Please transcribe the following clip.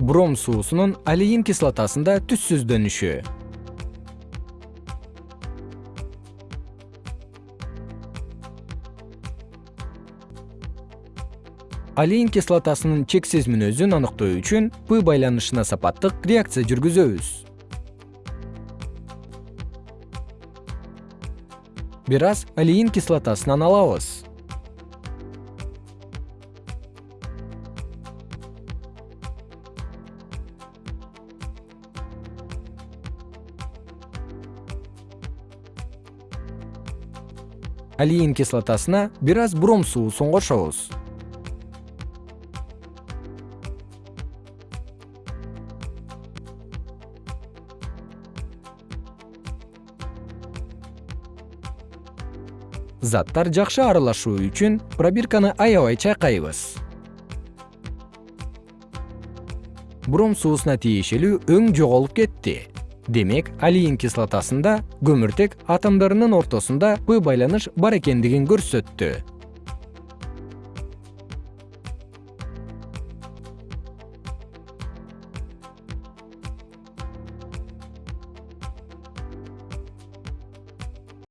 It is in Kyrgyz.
бром суусунун алиин кислотасында түссүздөнүшү алиин кислотасынын чексиз мүнөзүн аныктоо үчүн п байланышына сапаттык реакция жүргүзөбүз. Бир аз алиин кислотасынан алабыз алиин кислотасына бир аз бром суусун кошобуз заттар жакшы аралашуу үчүн пробирканы аябай чайкайбыз. Бром суусуна тиешелүү өң жоголуп кетти демек алиин кислотасында көмүртек атомдорунун ортосунда п байланыш бар экендигин көрсөттү